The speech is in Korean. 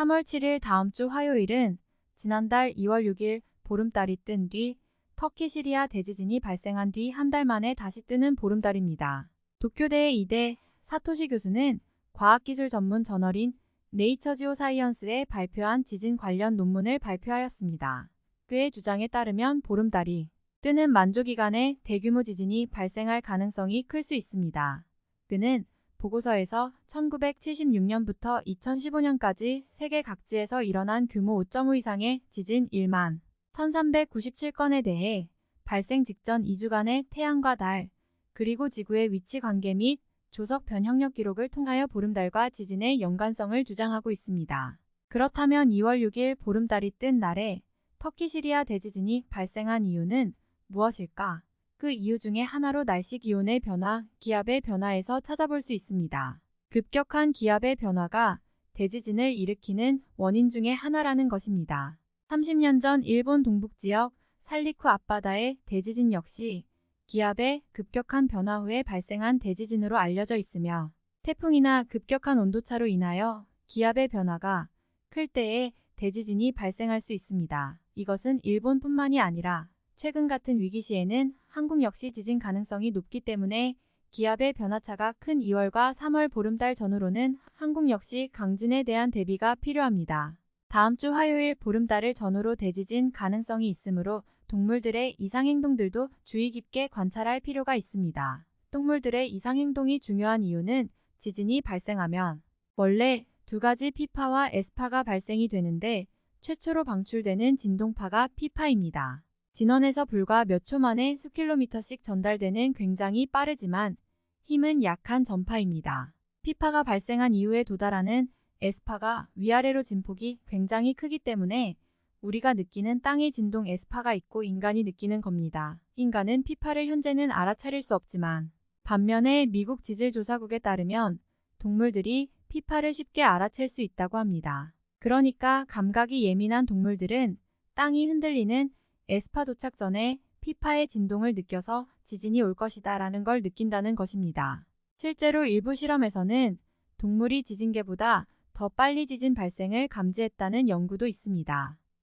3월 7일 다음 주 화요일은 지난달 2월 6일 보름달이 뜬 뒤 터키 시리아 대지진이 발생한 뒤 한 달 만에 다시 뜨는 보름달입니다. 도쿄대의 이대 사토시 교수는 과학기술 전문 저널인 네이처 지오 사이언스에 발표한 지진 관련 논문을 발표하였습니다. 그의 주장에 따르면 보름달이 뜨는 만조 기간에 대규모 지진이 발생할 가능성이 클 수 있습니다. 그는 보고서에서 1976년부터 2015년까지 세계 각지에서 일어난 규모 5.5 이상의 지진 1만 1397건에 대해 발생 직전 2주간의 태양과 달, 그리고 지구의 위치 관계 및 조석 변형력 기록을 통하여 보름달과 지진의 연관성을 주장하고 있습니다. 그렇다면 2월 6일 보름달이 뜬 날에 터키 시리아 대지진이 발생한 이유는 무엇일까? 그 이유 중에 하나로 날씨 기온의 변화, 기압의 변화에서 찾아볼 수 있습니다. 급격한 기압의 변화가 대지진을 일으키는 원인 중의 하나라는 것입니다. 30년 전 일본 동북지역 살리쿠 앞바다의 대지진 역시 기압의 급격한 변화 후에 발생한 대지진으로 알려져 있으며 태풍이나 급격한 온도차로 인하여 기압의 변화가 클 때에 대지진이 발생할 수 있습니다. 이것은 일본뿐만이 아니라 최근 같은 위기 시에는 한국 역시 지진 가능성이 높기 때문에 기압의 변화차가 큰 2월과 3월 보름달 전후로는 한국 역시 강진에 대한 대비가 필요합니다. 다음 주 화요일 보름달을 전후로 대지진 가능성이 있으므로 동물들의 이상행동들도 주의 깊게 관찰할 필요가 있습니다. 동물들의 이상행동이 중요한 이유는 지진이 발생하면 원래 두 가지 피파와 에스파가 발생이 되는데 최초로 방출되는 진동파가 피파입니다. 진원에서 불과 몇 초 만에 수킬로미터씩 전달되는 굉장히 빠르지만 힘은 약한 전파입니다. 피파가 발생한 이후에 도달하는 에스파가 위아래로 진폭이 굉장히 크기 때문에 우리가 느끼는 땅의 진동 에스파가 있고 인간이 느끼는 겁니다. 인간은 피파를 현재는 알아차릴 수 없지만 반면에 미국 지질조사국에 따르면 동물들이 피파를 쉽게 알아챌 수 있다고 합니다. 그러니까 감각이 예민한 동물들은 땅이 흔들리는 에스파 도착 전에 피파의 진동을 느껴서 지진이 올 것이다 라는 걸 느낀다는 것입니다. 실제로 일부 실험에서는 동물이 지진계보다 더 빨리 지진 발생을 감지했다는 연구도 있습니다.